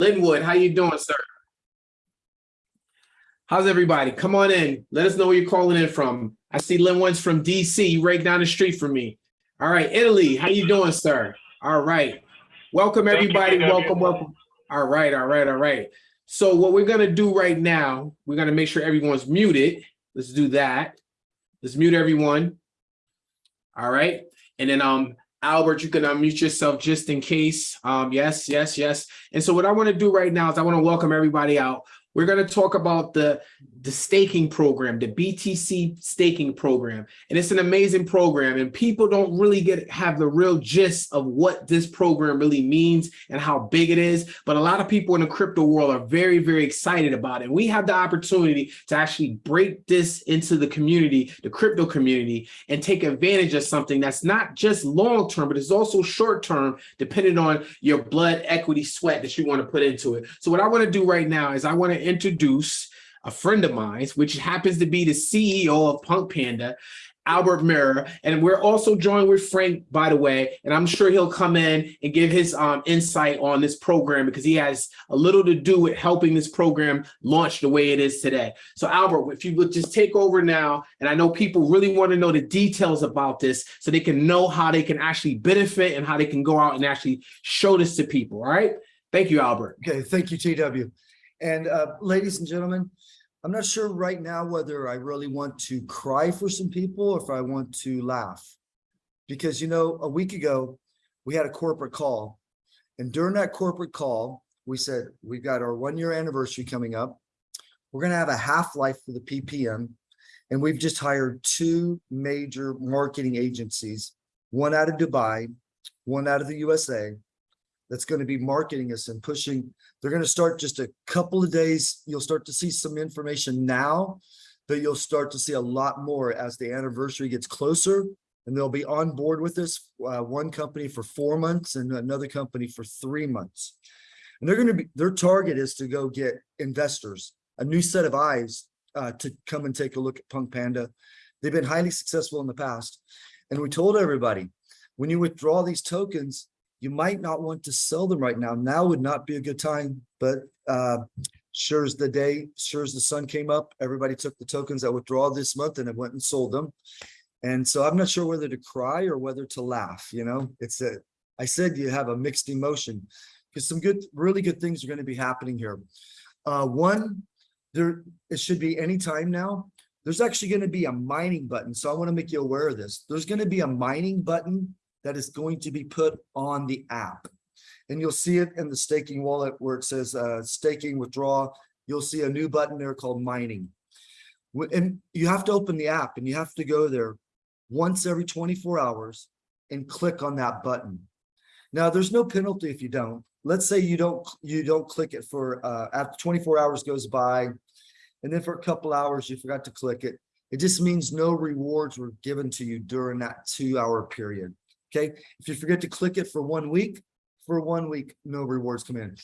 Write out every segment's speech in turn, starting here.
Linwood, how you doing, sir? How's everybody? Come on in. Let us know where you're calling in from. I see Linwood's from DC, right down the street from me. All right, Italy, how you doing, sir? All right. Welcome, Thank you, everybody. Welcome, welcome. All right, all right, all right. So what we're gonna do right now, we're gonna make sure everyone's muted. Let's do that. Let's mute everyone. All right, and then um, Albert, you can unmute yourself just in case. Um, yes, yes, yes. And so what I want to do right now is I want to welcome everybody out. We're going to talk about the the staking program, the BTC staking program. And it's an amazing program and people don't really get have the real gist of what this program really means and how big it is. But a lot of people in the crypto world are very, very excited about it. And we have the opportunity to actually break this into the community, the crypto community, and take advantage of something that's not just long term, but it's also short term, depending on your blood, equity, sweat that you want to put into it. So what I want to do right now is I want to introduce a friend of mine, which happens to be the CEO of Punk Panda, Albert Mirror. And we're also joined with Frank, by the way, and I'm sure he'll come in and give his um, insight on this program because he has a little to do with helping this program launch the way it is today. So Albert, if you would just take over now, and I know people really want to know the details about this so they can know how they can actually benefit and how they can go out and actually show this to people, all right? Thank you, Albert. Okay, thank you, TW. And uh, ladies and gentlemen, I'm not sure right now whether I really want to cry for some people or if I want to laugh. Because, you know, a week ago, we had a corporate call. And during that corporate call, we said, we've got our one year anniversary coming up. We're going to have a half-life for the PPM. And we've just hired two major marketing agencies, one out of Dubai, one out of the USA, that's going to be marketing us and pushing. They're going to start just a couple of days. You'll start to see some information now, but you'll start to see a lot more as the anniversary gets closer. And they'll be on board with this, uh, one company for four months and another company for three months. And they're going to be, their target is to go get investors, a new set of eyes uh, to come and take a look at Punk Panda. They've been highly successful in the past. And we told everybody, when you withdraw these tokens, you might not want to sell them right now. Now would not be a good time, but uh, sure as the day, sure as the sun came up, everybody took the tokens that withdraw this month and went and sold them. And so I'm not sure whether to cry or whether to laugh, you know, it's a, I said you have a mixed emotion because some good, really good things are going to be happening here. Uh, one, there, it should be any time now. There's actually going to be a mining button. So I want to make you aware of this. There's going to be a mining button that is going to be put on the app. And you'll see it in the staking wallet where it says uh, staking withdraw. You'll see a new button there called mining. And you have to open the app and you have to go there once every 24 hours and click on that button. Now, there's no penalty if you don't. Let's say you don't you don't click it for uh, after 24 hours goes by, and then for a couple hours you forgot to click it. It just means no rewards were given to you during that two hour period. Okay, if you forget to click it for one week, for one week, no rewards come in.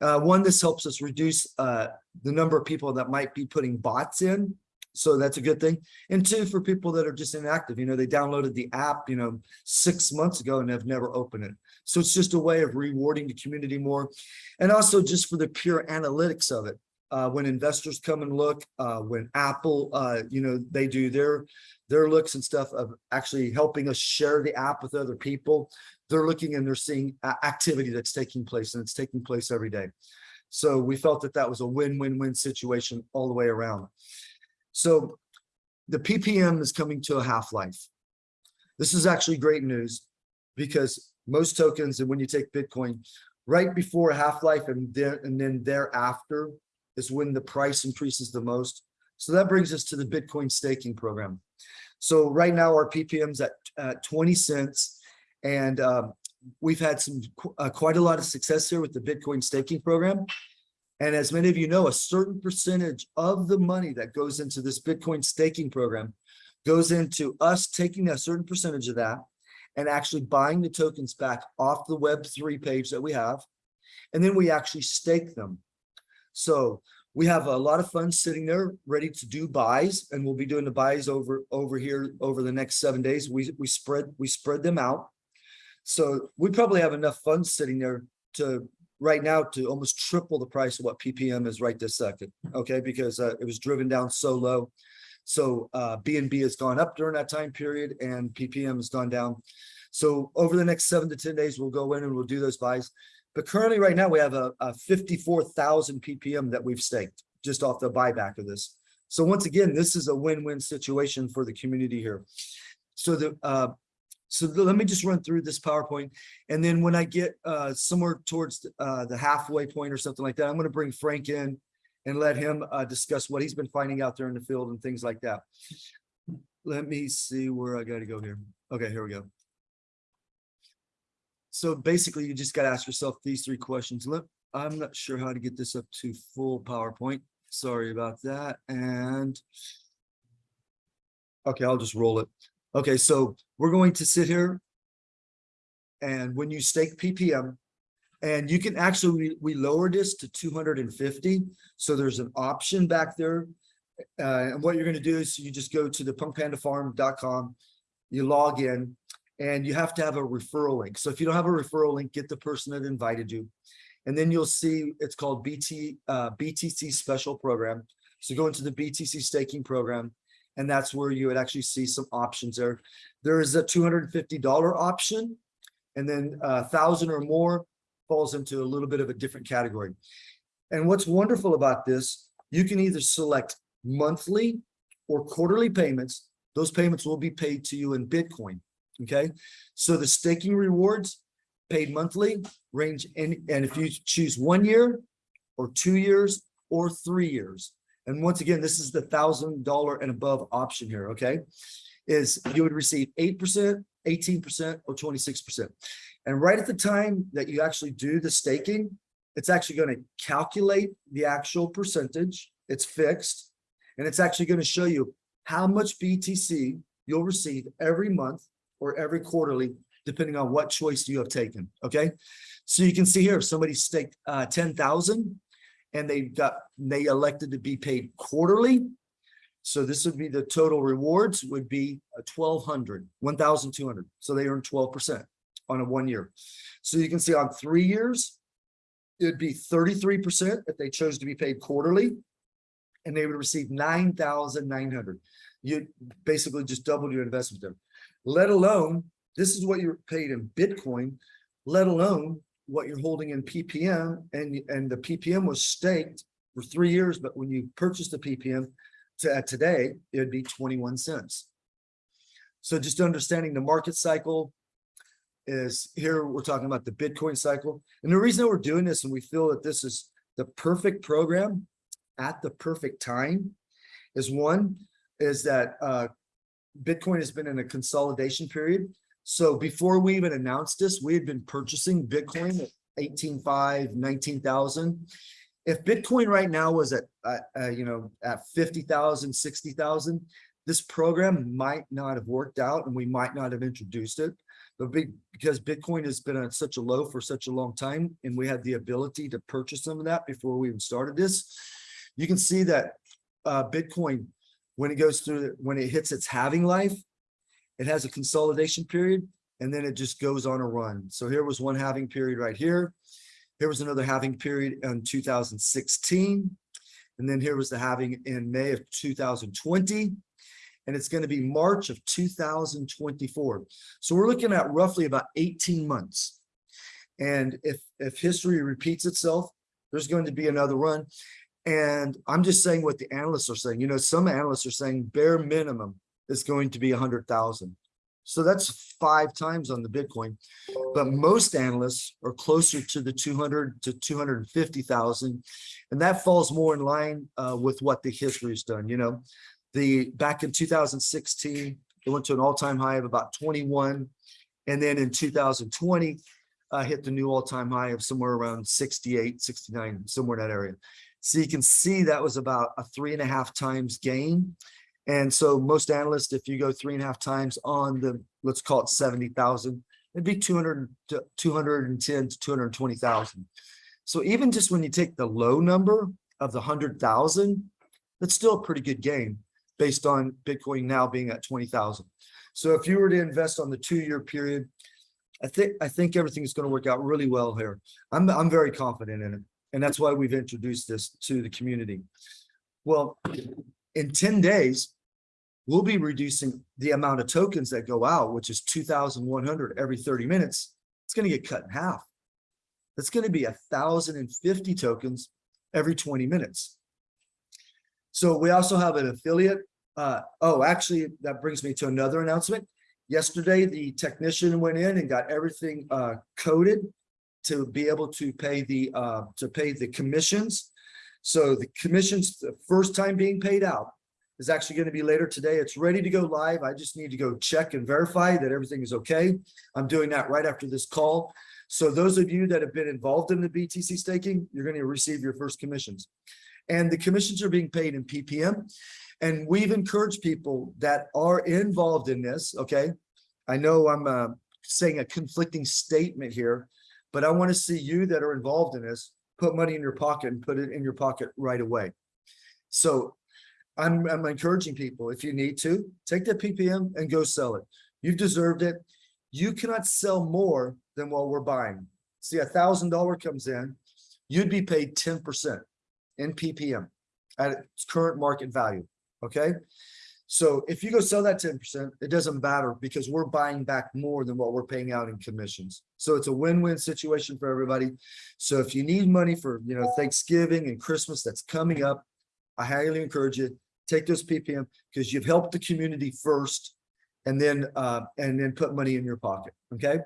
Uh, one, this helps us reduce uh, the number of people that might be putting bots in. So that's a good thing. And two, for people that are just inactive, you know, they downloaded the app, you know, six months ago and have never opened it. So it's just a way of rewarding the community more. And also just for the pure analytics of it. Uh, when investors come and look, uh, when Apple, uh, you know, they do their their looks and stuff of actually helping us share the app with other people. They're looking and they're seeing activity that's taking place and it's taking place every day. So we felt that that was a win-win-win situation all the way around. So the PPM is coming to a half-life. This is actually great news because most tokens, and when you take Bitcoin, right before half-life and then and then thereafter is when the price increases the most. So that brings us to the Bitcoin staking program. So right now our PPM's at uh, 20 cents and um, we've had some uh, quite a lot of success here with the Bitcoin staking program. And as many of you know, a certain percentage of the money that goes into this Bitcoin staking program goes into us taking a certain percentage of that and actually buying the tokens back off the Web3 page that we have. And then we actually stake them. So we have a lot of funds sitting there ready to do buys and we'll be doing the buys over over here over the next seven days. We we spread we spread them out. So we probably have enough funds sitting there to right now to almost triple the price of what PPM is right this second, okay? Because uh, it was driven down so low. So uh, B has gone up during that time period and PPM has gone down. So over the next seven to ten days, we'll go in and we'll do those buys. But currently, right now, we have a, a fifty-four thousand PPM that we've staked just off the buyback of this. So once again, this is a win-win situation for the community here. So the, uh, so the- let me just run through this PowerPoint. And then when I get, uh, somewhere towards, the, uh, the halfway point or something like that, I'm gonna bring Frank in and let him, uh, discuss what he's been finding out there in the field and things like that. Let me see where I gotta go here. Okay, here we go. So basically, you just gotta ask yourself these three questions. Look, I'm not sure how to get this up to full PowerPoint. Sorry about that. And okay, I'll just roll it. Okay, so we're going to sit here. And when you stake PPM, and you can actually, we we lowered this to two hundred and fifty. So there's an option back there. Uh, and what you're gonna do is you just go to the punkpandafarm.com, you log in, and you have to have a referral link. So if you don't have a referral link, get the person that invited you. And then you'll see it's called BT, uh, BTC Special Program. So go into the BTC staking program, and that's where you would actually see some options there. There is a two hundred and fifty dollar option, and then a thousand or more falls into a little bit of a different category. And what's wonderful about this, you can either select monthly or quarterly payments. Those payments will be paid to you in Bitcoin. Okay, so the staking rewards paid monthly range in, and if you choose one year or two years or three years. And once again, this is the thousand dollar and above option here, okay? Is you would receive eight percent, eighteen percent, or twenty-six percent. And right at the time that you actually do the staking, it's actually going to calculate the actual percentage. It's fixed. And it's actually going to show you how much BTC you'll receive every month or every quarterly, depending on what choice you have taken, okay? So you can see here, if somebody staked uh ten thousand and they got, they elected to be paid quarterly. So this would be the total rewards would be a twelve hundred, one thousand two hundred. So they earn twelve percent on a one year. So you can see on three years, it'd be thirty-three percent if they chose to be paid quarterly. And they would receive nine thousand nine hundred. You basically just doubled your investment there let alone, this is what you're paid in Bitcoin, let alone what you're holding in PPM and, and the PPM was staked for three years, but when you purchase the PPM to uh, today, it'd be 21 cents. So just understanding the market cycle is here, we're talking about the Bitcoin cycle. And the reason that we're doing this and we feel that this is the perfect program at the perfect time is one, is that uh, Bitcoin has been in a consolidation period. So before we even announced this, we had been purchasing Bitcoin at 18.5, 19,000. If Bitcoin right now was at, uh, uh, you know, at 50,000, 60,000, this program might not have worked out and we might not have introduced it. But because Bitcoin has been at such a low for such a long time and we had the ability to purchase some of that before we even started this, you can see that uh, Bitcoin when it goes through, when it hits its halving life, it has a consolidation period and then it just goes on a run. So here was one halving period right here. Here was another halving period in 2016. And then here was the halving in May of 2020. And it's going to be March of 2024. So we're looking at roughly about 18 months. And if, if history repeats itself, there's going to be another run. And I'm just saying what the analysts are saying. You know, some analysts are saying bare minimum is going to be a hundred thousand. So that's five times on the Bitcoin. But most analysts are closer to the 200 to 250,000. And that falls more in line uh, with what the history has done. You know, the back in 2016, it went to an all-time high of about 21. And then in 2020, uh, hit the new all-time high of somewhere around 68, 69, somewhere in that area. So you can see that was about a three and a half times gain. And so most analysts, if you go three and a half times on the, let's call it 70,000, it'd be 200 to 210 to 220,000. So even just when you take the low number of the 100,000, that's still a pretty good gain based on Bitcoin now being at 20,000. So if you were to invest on the two-year period, I think, I think everything's gonna work out really well here. I'm, I'm very confident in it. And that's why we've introduced this to the community. Well, in ten days, we'll be reducing the amount of tokens that go out, which is two thousand one hundred every thirty minutes. It's gonna get cut in half. That's be a thousand and fifty tokens every twenty minutes. So we also have an affiliate. Uh, oh, actually, that brings me to another announcement. Yesterday, the technician went in and got everything uh coded to be able to pay the uh, to pay the commissions. So the commissions, the first time being paid out is actually going to be later today. It's ready to go live. I just need to go check and verify that everything is okay. I'm doing that right after this call. So those of you that have been involved in the BTC staking, you're going to receive your first commissions. And the commissions are being paid in PPM. And we've encouraged people that are involved in this, okay? I know I'm uh, saying a conflicting statement here, but I want to see you that are involved in this, put money in your pocket and put it in your pocket right away. So I'm, I'm encouraging people, if you need to, take that PPM and go sell it. You've deserved it. You cannot sell more than what we're buying. See, a thousand dollar comes in, you'd be paid ten percent in PPM at its current market value, okay? So if you go sell that ten percent, it doesn't matter because we're buying back more than what we're paying out in commissions. So it's a win-win situation for everybody. So if you need money for, you know, Thanksgiving and Christmas that's coming up, I highly encourage you, take those PPM because you've helped the community first and then, uh, and then put money in your pocket, okay?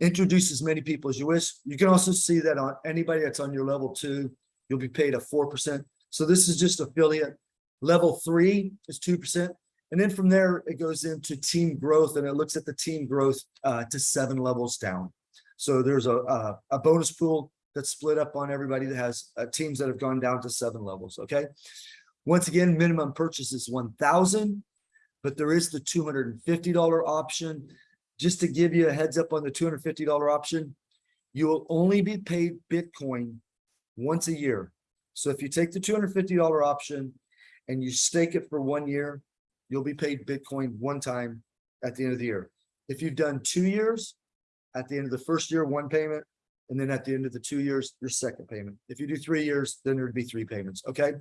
Introduce as many people as you wish. You can also see that on anybody that's on your level two, you'll be paid a four percent. So this is just affiliate. Level three is two percent. And then from there, it goes into team growth and it looks at the team growth uh, to seven levels down. So there's a, a, a bonus pool that's split up on everybody that has uh, teams that have gone down to seven levels, okay? Once again, minimum purchase is one thousand, but there is the two hundred and fifty dollar option. Just to give you a heads up on the two hundred fifty dollar option, you will only be paid Bitcoin once a year. So if you take the two hundred fifty dollar option and you stake it for one year, you'll be paid Bitcoin one time at the end of the year. If you've done two years, at the end of the first year, one payment, and then at the end of the two years, your second payment. If you do three years, then there'd be three payments, okay?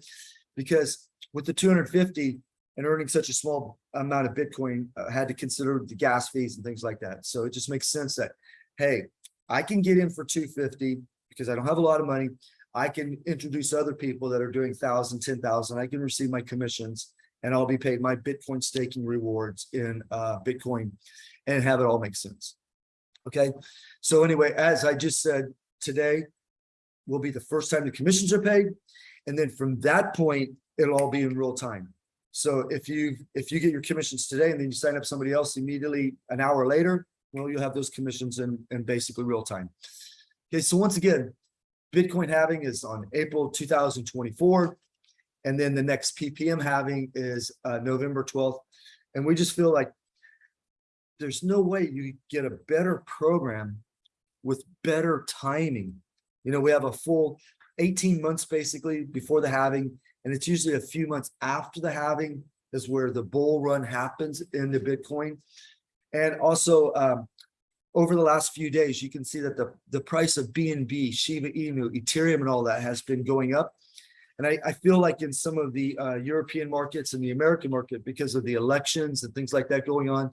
Because with the two hundred fifty and earning such a small amount of Bitcoin, uh, had to consider the gas fees and things like that. So it just makes sense that, hey, I can get in for two fifty because I don't have a lot of money. I can introduce other people that are doing thousand, ten thousand. I can receive my commissions and I'll be paid my Bitcoin staking rewards in uh, Bitcoin and have it all make sense. Okay, so anyway, as I just said, today will be the first time the commissions are paid. And then from that point, it'll all be in real time. So if you, if you get your commissions today and then you sign up somebody else immediately an hour later, well, you'll have those commissions in, in basically real time. Okay, so once again, Bitcoin halving is on April two thousand twenty-four. And then the next PPM halving is uh, November twelfth. And we just feel like there's no way you get a better program with better timing. You know, we have a full eighteen months basically before the halving, and it's usually a few months after the halving is where the bull run happens in the Bitcoin. And also, um, over the last few days, you can see that the, the price of BNB, Shiba Inu, Ethereum, and all that has been going up. And I, I feel like in some of the uh, European markets and the American market, because of the elections and things like that going on,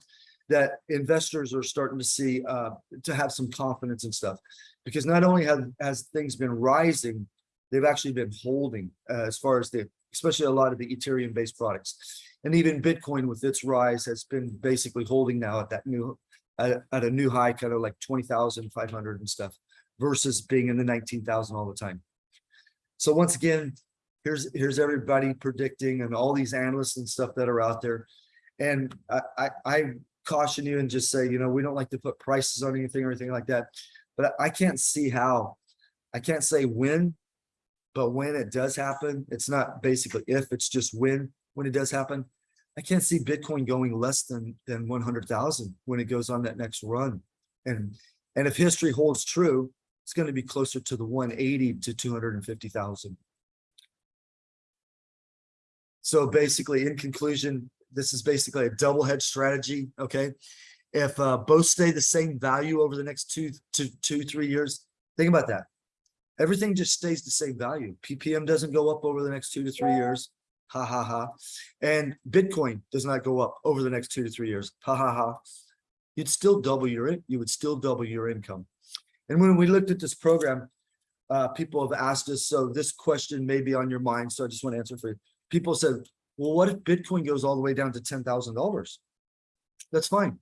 that investors are starting to see uh, to have some confidence and stuff. Because not only have has things been rising, they've actually been holding uh, as far as the, especially a lot of the Ethereum based products. And even Bitcoin with its rise has been basically holding now at that new at, at a new high, kind of like 20,500 and stuff versus being in the 19,000 all the time. So once again, here's, here's everybody predicting and all these analysts and stuff that are out there. And I, I, I caution you and just say, you know, we don't like to put prices on anything or anything like that, but I can't see how, I can't say when, but when it does happen, it's not basically if, it's just when, when it does happen. I can't see Bitcoin going less than, than one hundred thousand when it goes on that next run. And, and if history holds true, it's going to be closer to the one eighty to two hundred and fifty thousand. So basically, in conclusion, this is basically a double hedge strategy, okay? if uh, both stay the same value over the next two to two, three years, think about that. Everything just stays the same value. PPM doesn't go up over the next two to three years. Ha ha ha. And Bitcoin does not go up over the next two to three years. Ha ha ha. You'd still double your, you would still double your income. And when we looked at this program, uh, people have asked us, so this question may be on your mind, so I just want to answer for you. People said, well, what if Bitcoin goes all the way down to ten thousand dollars? That's fine,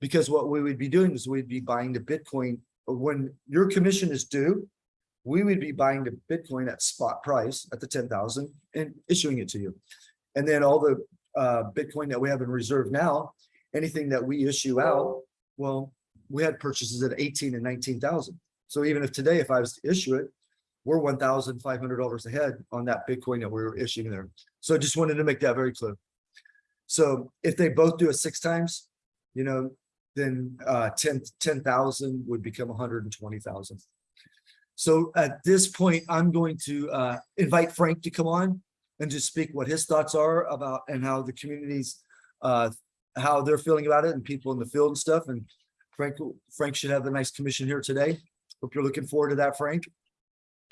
because what we would be doing is we'd be buying the Bitcoin, when your commission is due, we would be buying the Bitcoin at spot price at the ten thousand and issuing it to you. And then all the uh, Bitcoin that we have in reserve now, anything that we issue out, well, we had purchases at eighteen and nineteen thousand. So even if today, if I was to issue it, we're one thousand five hundred dollars ahead on that Bitcoin that we were issuing there. So I just wanted to make that very clear. So if they both do it six times, you know, then uh 10 10,000 would become hundred and twenty thousand. So at this point, I'm going to uh invite Frank to come on and just speak what his thoughts are about and how the communities uh how they're feeling about it and people in the field and stuff. And Frank, Frank should have a nice commission here today. Hope you're looking forward to that, Frank.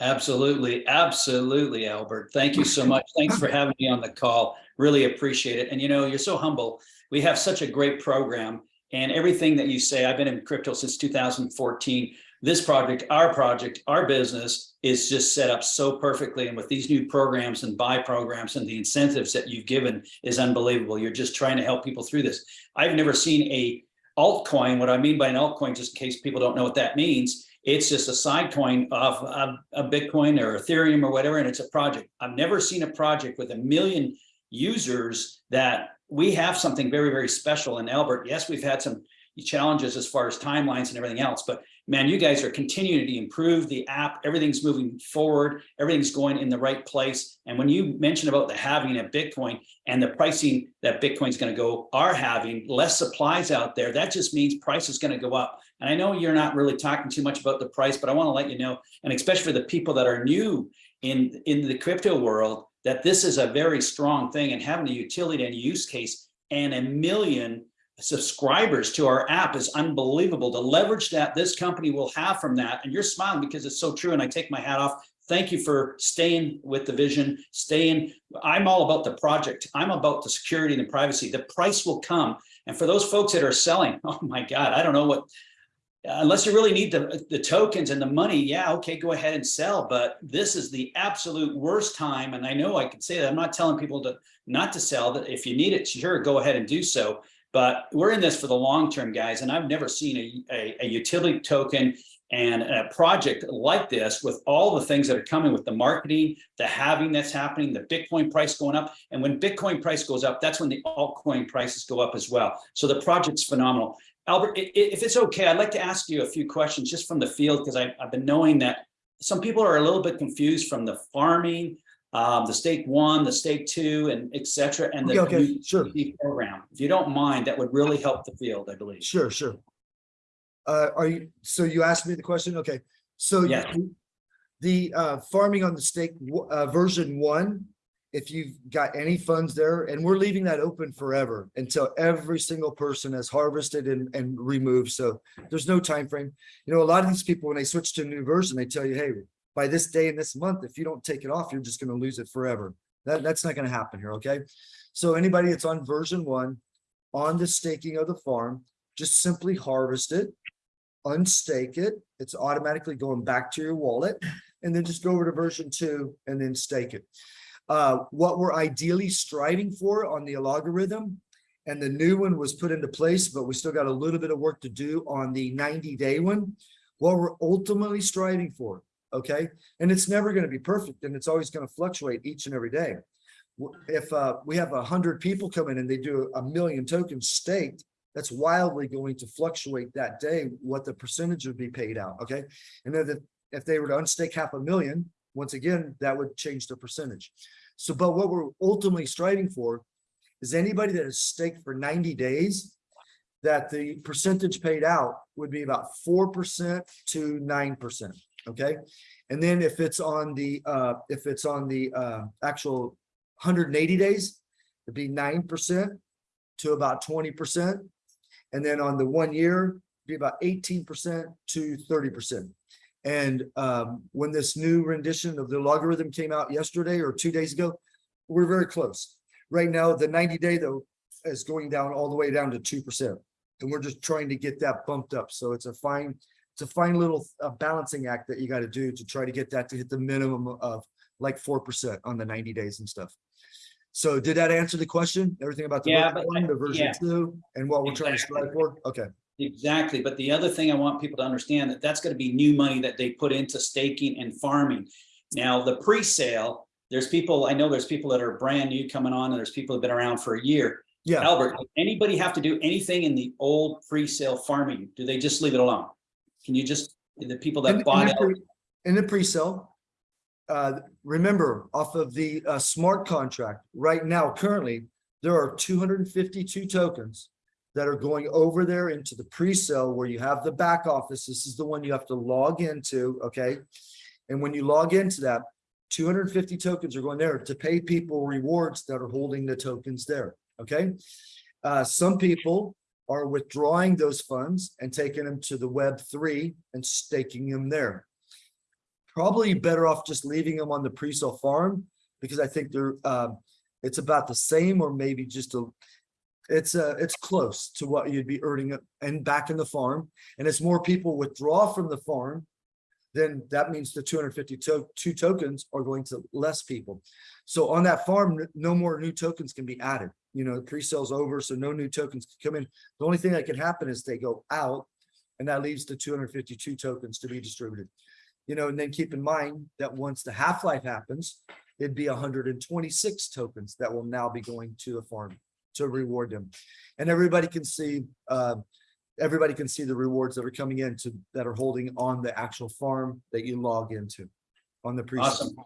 Absolutely, absolutely, Albert. Thank you so much. Thanks for having me on the call. Really appreciate it. And you know, you're so humble. We have such a great program and everything that you say, I've been in crypto since 2014. This project, our project, our business is just set up so perfectly. And with these new programs and buy programs and the incentives that you've given is unbelievable. You're just trying to help people through this. I've never seen a altcoin. What I mean by an altcoin, just in case people don't know what that means, it's just a side coin of a, a Bitcoin or Ethereum or whatever, and it's a project. I've never seen a project with a million users that we have something very, very special. And Albert, yes, we've had some challenges as far as timelines and everything else, but man, you guys are continuing to improve the app. Everything's moving forward. Everything's going in the right place. And when you mention about the halving of Bitcoin and the pricing that Bitcoin's going to go are having less supplies out there, that just means price is going to go up. And I know you're not really talking too much about the price, but I want to let you know, and especially for the people that are new in, in the crypto world, that this is a very strong thing and having a utility and use case and a million subscribers to our app is unbelievable. The leverage that this company will have from that, and you're smiling because it's so true, and I take my hat off. Thank you for staying with the vision, staying. I'm all about the project. I'm about the security and the privacy. The price will come. And for those folks that are selling, oh my God, I don't know what, unless you really need the, the tokens and the money, yeah, okay, go ahead and sell. But this is the absolute worst time. And I know I can say that I'm not telling people to not to sell that if you need it, sure, go ahead and do so. But we're in this for the long term, guys. And I've never seen a, a, a utility token and a project like this with all the things that are coming with the marketing, the halving that's happening, the Bitcoin price going up. And when Bitcoin price goes up, that's when the altcoin prices go up as well. So the project's phenomenal. Albert, if it's okay, I'd like to ask you a few questions just from the field because I've been knowing that some people are a little bit confused from the farming, um, the stake one, the stake two, and et cetera, and the Okay, okay, sure. program. If you don't mind, that would really help the field, I believe. Sure, sure. Uh, are you, so you asked me the question? Okay, so Yes. you- the uh farming on the stake uh version one, if you've got any funds there, and we're leaving that open forever until every single person has harvested and and removed. So there's no time frame. You know, a lot of these people, when they switch to a new version, they tell you, hey, by this day and this month, if you don't take it off, you're just gonna lose it forever. That that's not gonna happen here, okay? So anybody that's on version one, on the staking of the farm, just simply harvest it, unstake it. It's automatically going back to your wallet and then just go over to version two and then stake it. Uh, what we're ideally striving for on the algorithm and the new one was put into place, but we still got a little bit of work to do on the 90 day one. What we're ultimately striving for, okay? And it's never going to be perfect and it's always going to fluctuate each and every day. If uh, we have a hundred people come in and they do a million tokens staked, that's wildly going to fluctuate that day, what the percentage would be paid out, okay? And then if, if they were to unstake half a million, once again, that would change the percentage. So, but what we're ultimately striving for is anybody that is staked for ninety days, that the percentage paid out would be about four percent to nine percent, okay? And then if it's on the, uh, if it's on the, uh, actual hundred and eighty days, it'd be nine percent to about twenty percent. And then on the one year, be about eighteen percent to thirty percent. And um, when this new rendition of the logarithm came out yesterday or two days ago, we're very close. Right now, the ninety day though is going down all the way down to two percent. And we're just trying to get that bumped up. So it's a fine, it's a fine little uh, balancing act that you got to do to try to get that to hit the minimum of like four percent on the ninety days and stuff. So did that answer the question? Everything about the Yeah, one, the version yeah. two, and what we're trying to Exactly. strive for? Okay. Exactly, but the other thing I want people to understand that that's gonna be new money that they put into staking and farming. Now, the pre-sale, there's people, I know there's people that are brand new coming on, and there's people that have been around for a year. Yeah. Albert, anybody have to do anything in the old pre-sale farming? Do they just leave it alone? Can you just, the people that bought it, In the pre-sale. Uh, remember, off of the uh smart contract, right now, currently, there are two hundred and fifty-two tokens. That are going over there into the pre-sale where you have the back office. This is the one you have to log into, okay? And when you log into that, two hundred and fifty tokens are going there to pay people rewards that are holding the tokens there, okay? Uh, some people are withdrawing those funds and taking them to the web three and staking them there. Probably better off just leaving them on the pre-sale farm because I think they're uh, it's about the same or maybe just a. It's uh, it's close to what you'd be earning and back in the farm. And as more people withdraw from the farm, then that means the two hundred fifty to two tokens are going to less people. So on that farm, no more new tokens can be added. You know, the pre-sale's over, so no new tokens can come in. The only thing that can happen is they go out and that leaves the two hundred fifty-two tokens to be distributed. You know, and then keep in mind that once the half-life happens, it'd be hundred and twenty-six tokens that will now be going to the farm to reward them. And everybody can see, uh, everybody can see the rewards that are coming in to, that are holding on the actual farm that you log into on the pre. awesome.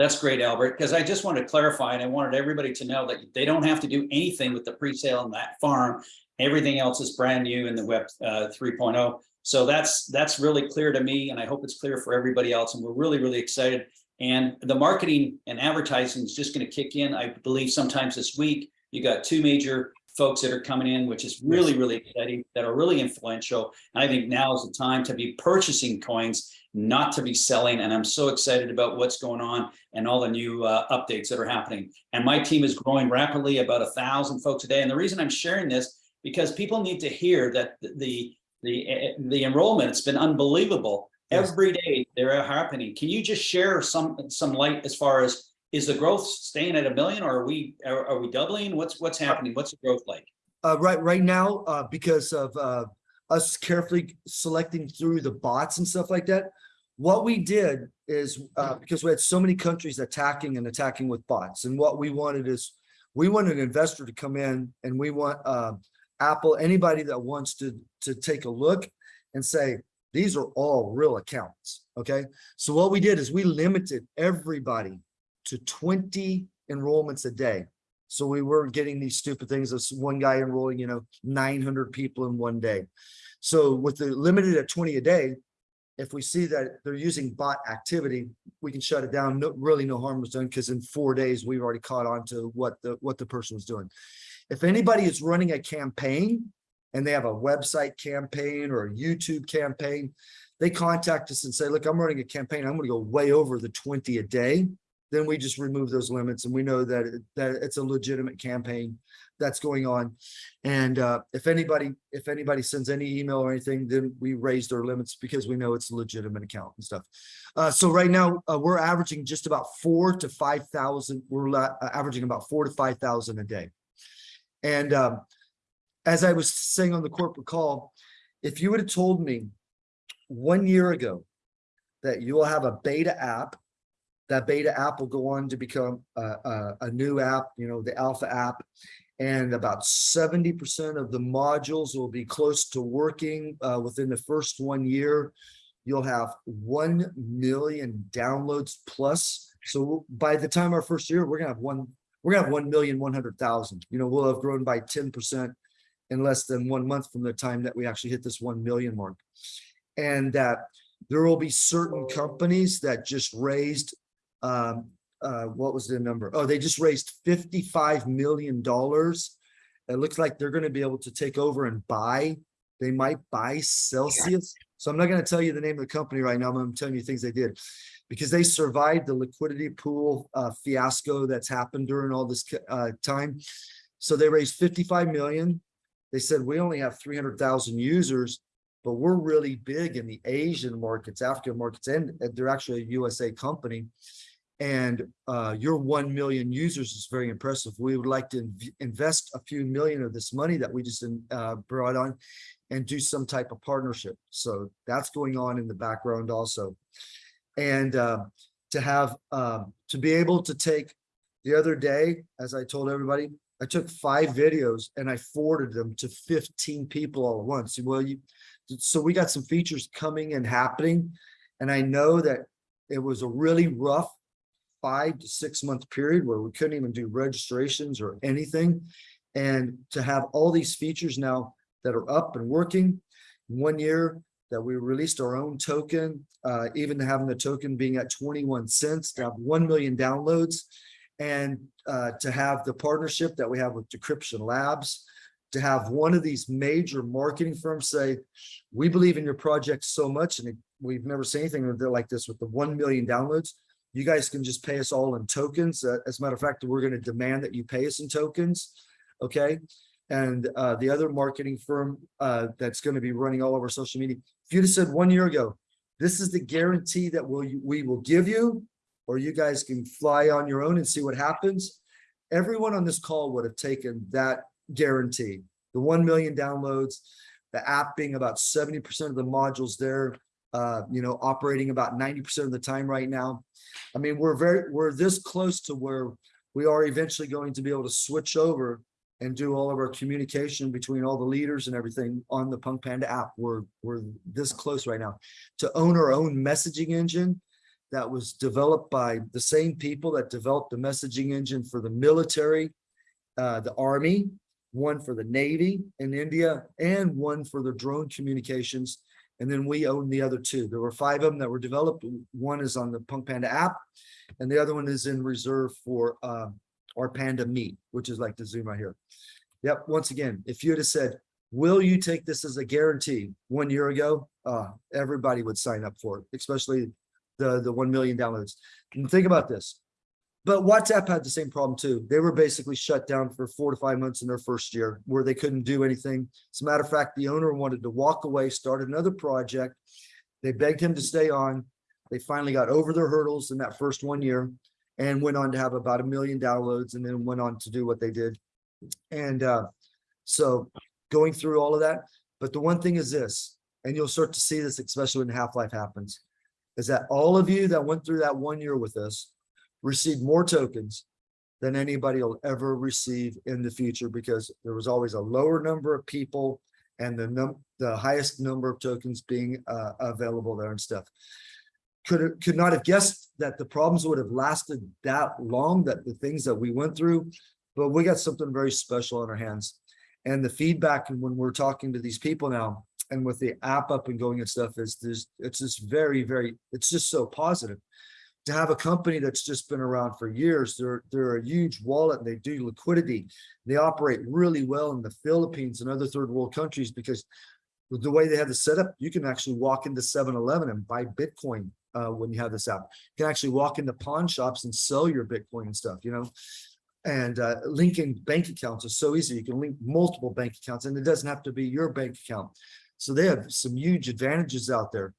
That's great, Albert, because I just wanted to clarify and I wanted everybody to know that they don't have to do anything with the pre-sale on that farm. Everything else is brand new in the web uh, 3.0. So that's, that's really clear to me and I hope it's clear for everybody else. And we're really, really excited. And the marketing and advertising is just going to kick in, I believe sometimes this week. You got two major folks that are coming in, which is really, really exciting, that are really influential. And I think now is the time to be purchasing coins, not to be selling. And I'm so excited about what's going on and all the new uh, updates that are happening. And my team is growing rapidly, about a thousand folks a day. And the reason I'm sharing this, because people need to hear that the, the, eh, the enrollment, it's been unbelievable. Yes. Every day they're happening. Can you just share some, some light as far as, is the growth staying at a million or are we, are, are we doubling? What's, what's happening? What's the growth like? Uh, right, right now, uh, because of, uh, us carefully selecting through the bots and stuff like that. What we did is, uh, because we had so many countries attacking and attacking with bots, and what we wanted is. We want an investor to come in and we want, uh, Apple, anybody that wants to, to take a look and say, these are all real accounts, okay? So what we did is we limited everybody to twenty enrollments a day. So we weren't getting these stupid things of one guy enrolling, you know, nine hundred people in one day. So with the limited at twenty a day, if we see that they're using bot activity, we can shut it down. No, really no harm was done because in four days, we've already caught on to what the, what the person was doing. If anybody is running a campaign and they have a website campaign or a YouTube campaign, they contact us and say, look, I'm running a campaign. I'm gonna go way over the twenty a day then we just remove those limits and we know that, it- that it's a legitimate campaign that's going on. And uh, if anybody, if anybody sends any email or anything, then we raise their limits because we know it's a legitimate account and stuff. Uh, so right now, uh, we're averaging just about four to five thousand, we're uh, averaging about four to five thousand a day. And um, as I was saying on the corporate call, if you would have told me one year ago that you will have a beta app that beta app will go on to become a, a, a new app, you know, the alpha app. And about seventy percent of the modules will be close to working uh, within the first one year. You'll have one million downloads plus. So by the time our first year, we're gonna have one, we're gonna have one million one hundred thousand. You know, we'll have grown by ten percent in less than one month from the time that we actually hit this one million mark. And that there will be certain companies that just raised um, uh, what was the number? Oh, they just raised fifty-five million dollars it looks like they're gonna be able to take over and buy. They might buy Celsius. So I'm not gonna tell you the name of the company right now, I'm telling you things they did. Because they survived the liquidity pool uh fiasco that's happened during all this uh time. So they raised fifty-five million. They said, we only have three hundred thousand users, but we're really big in the Asian markets, African markets, and they're actually a USA company. And uh, your one million users is very impressive. We would like to inv- invest a few million of this money that we just uh, brought on and do some type of partnership. So that's going on in the background also. And uh, to have, um, to be able to take the other day, as I told everybody, I took five videos and I forwarded them to fifteen people all at once. Well, you, so we got some features coming and happening. And I know that it was a really rough five to six month period where we couldn't even do registrations or anything. And to have all these features now that are up and working, one year that we released our own token, uh, even having the token being at 21 cents, to have 1 million downloads, and uh, to have the partnership that we have with Decryption Labs, to have one of these major marketing firms say, we believe in your project so much, and we've never seen anything like this with the 1 million downloads. You guys can just pay us all in tokens. Uh, As a matter of fact, we're going to demand that you pay us in tokens. Okay. And uh, the other marketing firm uh, that's going to be running all over social media, if you'd have said one year ago, this is the guarantee that we'll, we will give you, or you guys can fly on your own and see what happens. Everyone on this call would have taken that guarantee, the 1 million downloads, the app being about 70% of the modules there, uh, you know, operating about 90% of the time right now. I mean, we're very, we're this close to where we are eventually going to be able to switch over and do all of our communication between all the leaders and everything on the Punk Panda app. We're, we're this close right now to own our own messaging engine that was developed by the same people that developed the messaging engine for the military, uh, the army, one for the Navy in India, and one for the drone communications. And then we own the other two. There were five of them that were developed. One is on the Punk Panda app, and the other one is in reserve for uh, our Panda Meet, which is like the Zoom right here. Yep, once again, if you'd have said, will you take this as a guarantee one year ago? Uh, everybody would sign up for it, especially the, the 1 million downloads. And think about this. But WhatsApp had the same problem too. They were basically shut down for four to five months in their first year where they couldn't do anything. As a matter of fact, the owner wanted to walk away, start another project. They begged him to stay on. They finally got over their hurdles in that first one year and went on to have about a million downloads and then went on to do what they did. And uh, so going through all of that, but the one thing is this, and you'll start to see this, especially when Half-Life happens, is that all of you that went through that one year with us received more tokens than anybody will ever receive in the future because there was always a lower number of people and the num the highest number of tokens being uh, available there and stuff. Could could not have guessed that the problems would have lasted that long, that the things that we went through, but we got something very special on our hands. And the feedback and when we're talking to these people now and with the app up and going and stuff is there's it's just very, very, it's just so positive to have a company that's just been around for years. They're they're a huge wallet. and They do liquidity. They operate really well in the Philippines and other third world countries because the way they have the setup, you can actually walk into 7-Eleven and buy Bitcoin uh, when you have this app. You can actually walk into pawn shops and sell your Bitcoin and stuff, you know. And uh, linking bank accounts is so easy. You can link multiple bank accounts and it doesn't have to be your bank account. So they have some huge advantages out there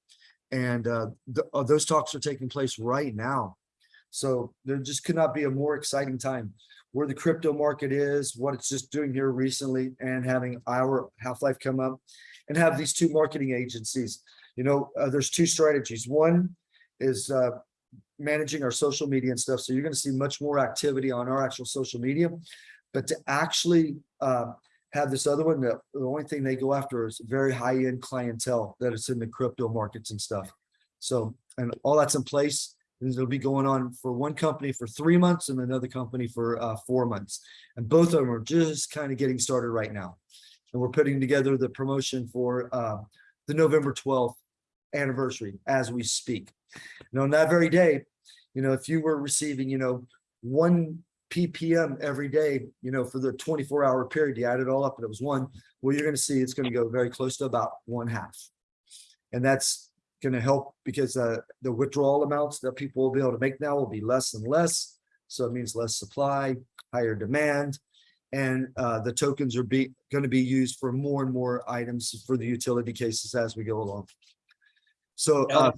and uh, th- uh, those talks are taking place right now. So there just could not be a more exciting time where the crypto market is, what it's just doing here recently, and having our Half Life come up, and have these two marketing agencies. You know, uh, there's two strategies. One is uh, managing our social media and stuff. So you're going to see much more activity on our actual social media, but to actually uh, have this other one, the, only thing they go after is very high-end clientele that is in the crypto markets and stuff. So, and all that's in place, and it'll be going on for one company for three months and another company for uh, four months. And both of them are just kind of getting started right now. And we're putting together the promotion for uh, the November 12th anniversary as we speak. And on that very day, you know, if you were receiving, you know, one ppm every day, you know, for the twenty-four hour period, you add it all up and it was one, well, you're gonna see it's gonna go very close to about one half. And that's gonna help because uh, the withdrawal amounts that people will be able to make now will be less and less. So it means less supply, higher demand. And uh, the tokens are be, gonna be used for more and more items for the utility cases as we go along. So, uh,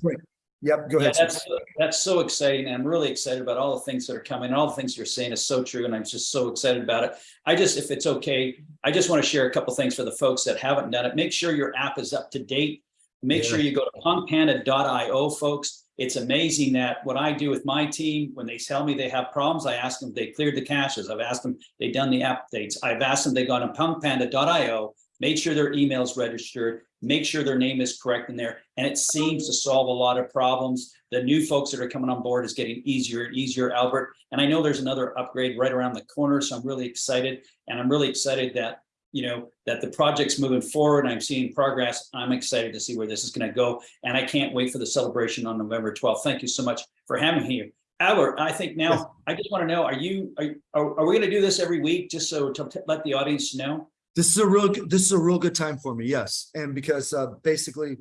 yep, go Yeah, ahead. that's, that's so exciting. I'm really excited about all the things that are coming. and All the things you're saying is so true, and I'm just so excited about it. I just, if it's okay, I just want to share a couple things for the folks that haven't done it. Make sure your app is up to date. Make sure you go to punkpanda.io, folks. It's amazing that what I do with my team, when they tell me they have problems, I ask them if they cleared the caches. I've asked them, they've done the updates. I've asked them, they gone to punkpanda.io, made sure their email's registered, make sure their name is correct in there, and it seems to solve a lot of problems. The new folks that are coming on board is getting easier and easier, Albert. And I know there's another upgrade right around the corner, so I'm really excited. And I'm really excited that, you know, that the project's moving forward. I'm seeing progress. I'm excited to see where this is going to go. And I can't wait for the celebration on November 12th. Thank you so much for having me here. Albert, I think Yes. now, I just want to know, are you, are, are are we going to do this every week, just so to let the audience know? This is a real, good- this is a real good time for me, yes. And because uh basically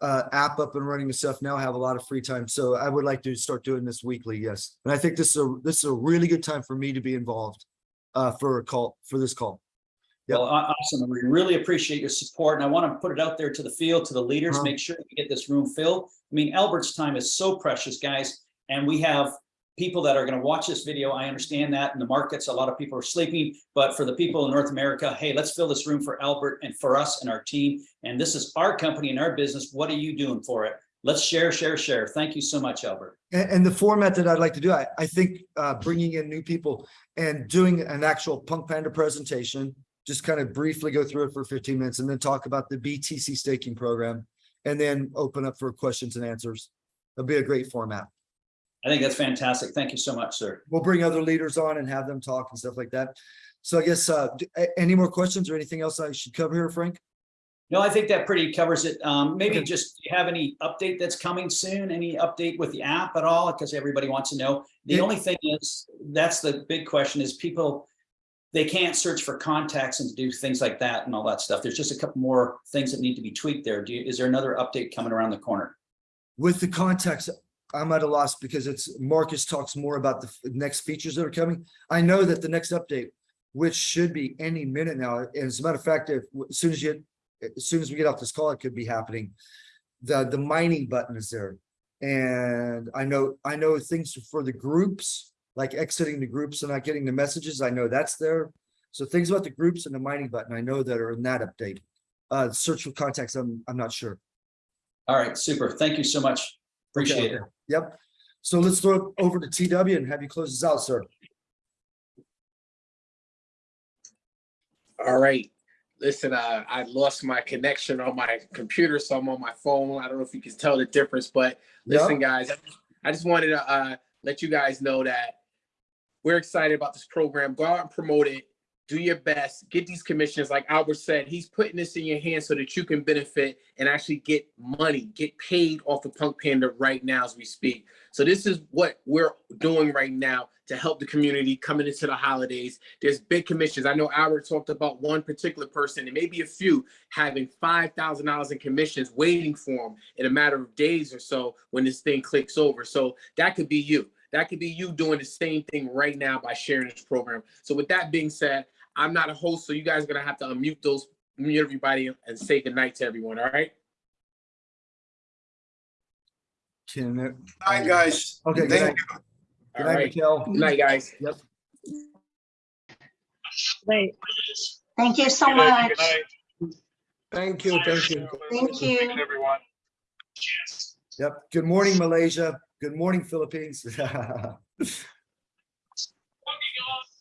uh app up and running and stuff now I have a lot of free time. So I would like to start doing this weekly, yes. And I think this is a, this is a really good time for me to be involved uh for a call, for this call. Yep. Well, aw- awesome. We really appreciate your support and I want to put it out there to the field, to the leaders, Uh-huh. make sure we get this room filled. I mean, Albert's time is so precious, guys. And we have people that are going to watch this video. I understand that in the markets, a lot of people are sleeping, but for the people in North America, hey, let's fill this room for Albert and for us and our team. And this is our company and our business. What are you doing for it? Let's share, share, share. Thank you so much, Albert. And, and the format that I'd like to do, I, I think, uh, bringing in new people and doing an actual Punk Panda presentation, just kind of briefly go through it for fifteen minutes and then talk about the BTC staking program and then open up for questions and answers. It'll be a great format. I think that's fantastic. Thank you so much, sir. We'll bring other leaders on and have them talk and stuff like that. So I guess, uh, any more questions or anything else I should cover here, Frank? No, I think that pretty covers it. Um, maybe Okay. just, do you have any update that's coming soon? Any update with the app at all? Because everybody wants to know. The Yeah. only thing is, that's the big question is people, they can't search for contacts and do things like that and all that stuff. There's just a couple more things that need to be tweaked there. Do you, is there another update coming around the corner? With the context, I'm at a loss because it's Marcus talks more about the next features that are coming. I know that the next update, which should be any minute now, and as a matter of fact, if, as soon as you, as soon as we get off this call, it could be happening. The, the mining button is there. And I know, I know things for the groups, like exiting the groups and not getting the messages. I know that's there. So things about the groups and the mining button, I know that are in that update. Uh, search for contacts, I'm, I'm not sure. All right, super. Thank you so much. Appreciate it. Yep. So let's throw it over to TW and have you close this out, sir. All right. Listen, uh, I lost my connection on my computer, so I'm on my phone. I don't know if you can tell the difference, but listen, guys, I just wanted to uh, let you guys know that we're excited about this program. Go out and promote it. Do your best. Get these commissions. Like Albert said, he's putting this in your hands so that you can benefit and actually get money, get paid off of Punk Panda right now as we speak. So this is what we're doing right now to help the community coming into the holidays. There's big commissions. I know Albert talked about one particular person and maybe a few having $5,000 in commissions waiting for them in a matter of days or so when this thing clicks over. So that could be you. That could be you doing the same thing right now by sharing this program. So with that being said, I'm not a host, so you guys are gonna have to unmute those, mute everybody and say goodnight to everyone, all right? Can it? Hi, guys. Okay, good Thank night. you. Good All night, right, Mikhail. good night, guys. Great. Thank you so much. good night. Thank you, thank you. Thank you. Everyone. Yep. Good morning, Malaysia. Good morning, Philippines.